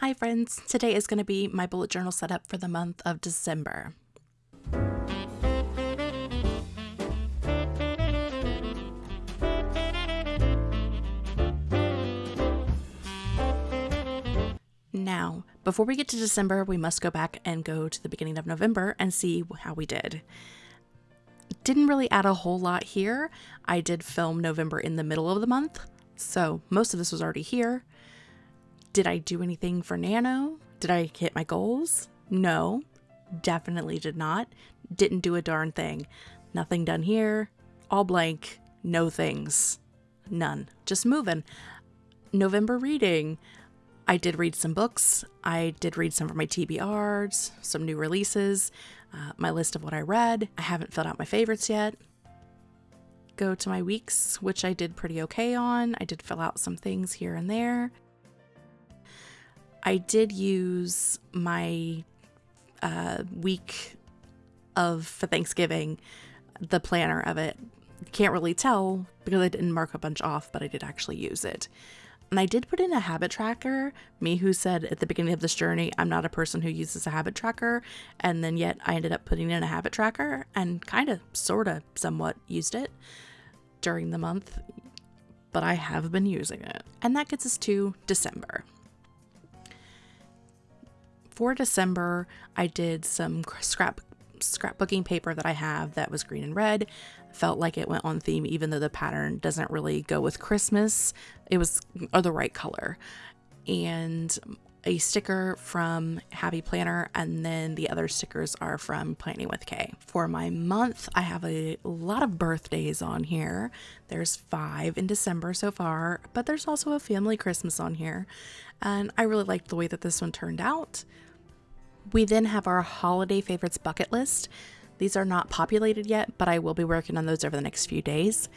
Hi, friends. Today is going to be my bullet journal setup for the month of December. Now, before we get to December, we must go back and go to the beginning of November and see how we did. Didn't really add a whole lot here. I did film November in the middle of the month, so most of this was already here. Did I do anything for Nano? Did I hit my goals? No, definitely did not. Didn't do a darn thing. Nothing done here. All blank. No things. None. Just moving. November reading. I did read some books. I did read some of my TBRs, some new releases, uh, my list of what I read. I haven't filled out my favorites yet. Go to my weeks, which I did pretty okay on. I did fill out some things here and there. I did use my uh, week of for Thanksgiving, the planner of it. Can't really tell because I didn't mark a bunch off, but I did actually use it. And I did put in a habit tracker. Me, who said at the beginning of this journey, I'm not a person who uses a habit tracker. And then yet I ended up putting in a habit tracker and kind of, sort of, somewhat used it during the month. But I have been using it. And that gets us to December for December, I did some scrap scrapbooking paper that I have that was green and red. Felt like it went on theme, even though the pattern doesn't really go with Christmas. It was the right color. And a sticker from Happy Planner, and then the other stickers are from Planning with Kay. For my month, I have a lot of birthdays on here. There's five in December so far, but there's also a family Christmas on here. And I really liked the way that this one turned out. We then have our holiday favorites bucket list. These are not populated yet, but I will be working on those over the next few days.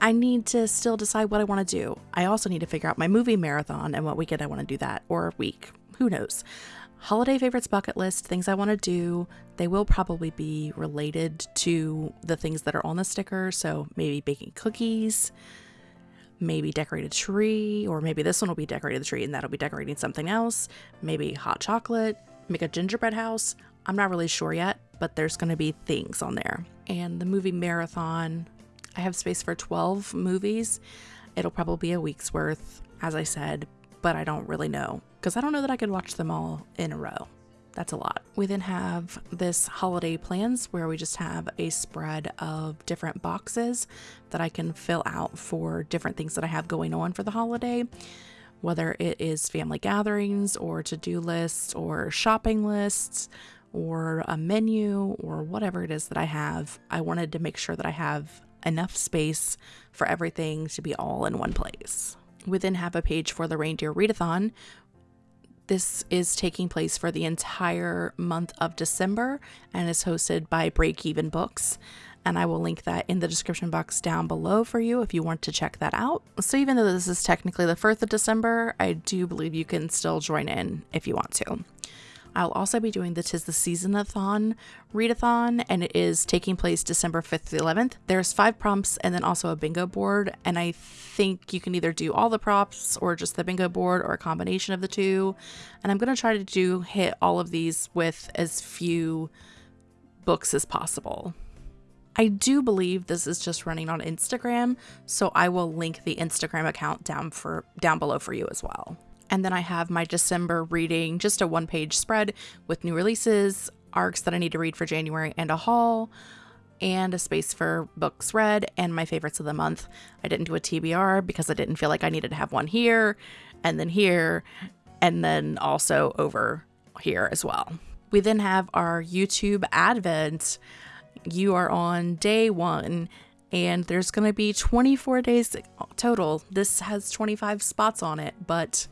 I need to still decide what I want to do. I also need to figure out my movie marathon and what weekend I want to do that, or week. Who knows? Holiday favorites bucket list, things I want to do. They will probably be related to the things that are on the sticker. So maybe baking cookies, maybe decorate a tree, or maybe this one will be decorated the tree and that'll be decorating something else. Maybe hot chocolate, make a gingerbread house. I'm not really sure yet, but there's going to be things on there. And the movie marathon, I have space for 12 movies. It'll probably be a week's worth, as I said, but I don't really know because I don't know that I could watch them all in a row. That's a lot. We then have this holiday plans where we just have a spread of different boxes that I can fill out for different things that I have going on for the holiday whether it is family gatherings or to do lists or shopping lists or a menu or whatever it is that I have, I wanted to make sure that I have enough space for everything to be all in one place. We then have a page for the Reindeer Readathon. This is taking place for the entire month of December and is hosted by Break Even Books and I will link that in the description box down below for you if you want to check that out. So even though this is technically the 1st of December, I do believe you can still join in if you want to. I'll also be doing the Tis the Season-a-thon readathon, and it is taking place December 5th to the 11th. There's five prompts and then also a bingo board, and I think you can either do all the prompts or just the bingo board or a combination of the two. And I'm going to try to do hit all of these with as few books as possible. I do believe this is just running on Instagram, so I will link the Instagram account down for down below for you as well. And then I have my December reading, just a one-page spread with new releases, arcs that I need to read for January and a haul and a space for books read and my favorites of the month. I didn't do a TBR because I didn't feel like I needed to have one here and then here and then also over here as well. We then have our YouTube Advent you are on day one and there's going to be 24 days total. This has 25 spots on it, but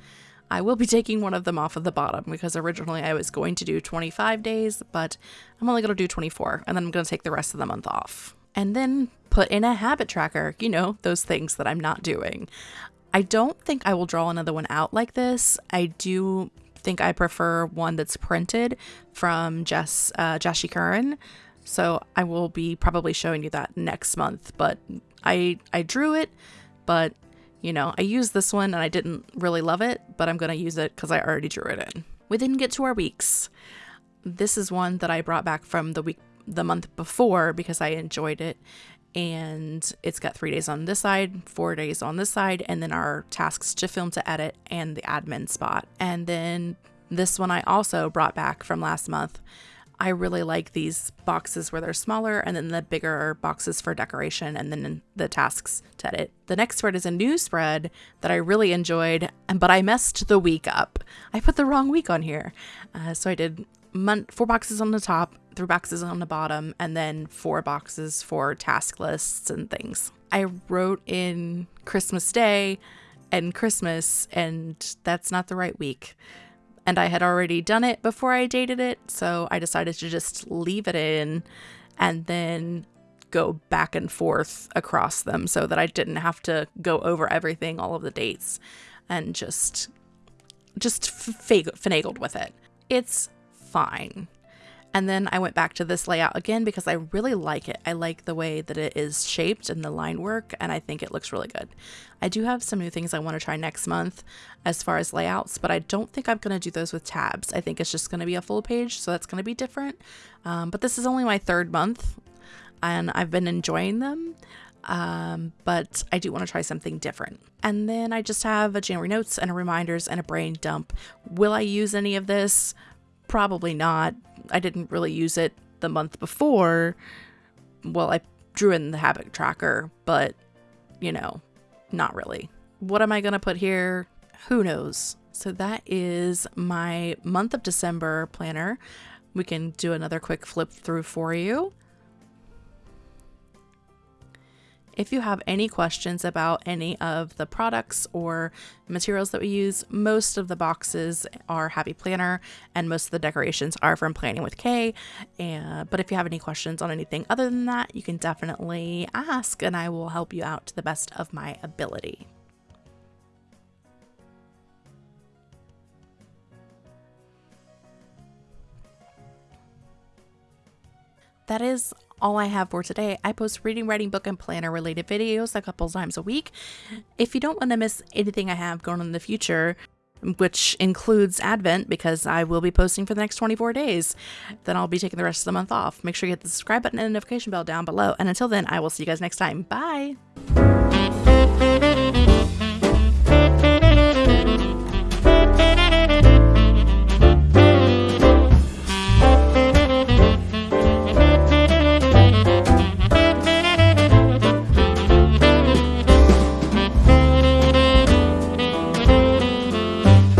I will be taking one of them off of the bottom because originally I was going to do 25 days, but I'm only going to do 24 and then I'm going to take the rest of the month off. And then put in a habit tracker, you know, those things that I'm not doing. I don't think I will draw another one out like this. I do think I prefer one that's printed from Jess uh, Jashi Curran. So I will be probably showing you that next month. But I I drew it, but You know, I used this one and I didn't really love it, but I'm going to use it because I already drew it in. We didn't get to our weeks. This is one that I brought back from the week, the month before because I enjoyed it. And it's got three days on this side, four days on this side, and then our tasks to film to edit and the admin spot. And then this one I also brought back from last month. I really like these boxes where they're smaller and then the bigger boxes for decoration and then the tasks to edit. The next spread is a new spread that I really enjoyed, but I messed the week up. I put the wrong week on here. Uh, so I did month, four boxes on the top, three boxes on the bottom, and then four boxes for task lists and things. I wrote in Christmas Day and Christmas, and that's not the right week and I had already done it before I dated it, so I decided to just leave it in and then go back and forth across them so that I didn't have to go over everything, all of the dates, and just just finagled with it. It's fine. And then I went back to this layout again because I really like it. I like the way that it is shaped and the line work, and I think it looks really good. I do have some new things I want to try next month as far as layouts, but I don't think I'm going to do those with tabs. I think it's just going to be a full page, so that's going to be different. Um, but this is only my third month, and I've been enjoying them. Um, but I do want to try something different. And then I just have a January notes and a reminders and a brain dump. Will I use any of this? Probably not. I didn't really use it the month before. Well, I drew in the habit tracker, but you know, not really. What am I going to put here? Who knows? So that is my month of December planner. We can do another quick flip through for you. If you have any questions about any of the products or materials that we use, most of the boxes are Happy Planner and most of the decorations are from Planning with Kay. And, but if you have any questions on anything other than that, you can definitely ask and I will help you out to the best of my ability. that is all I have for today. I post reading, writing, book, and planner related videos a couple times a week. If you don't want to miss anything I have going on in the future, which includes Advent because I will be posting for the next 24 days. Then I'll be taking the rest of the month off. Make sure you hit the subscribe button and notification bell down below. And until then, I will see you guys next time. Bye.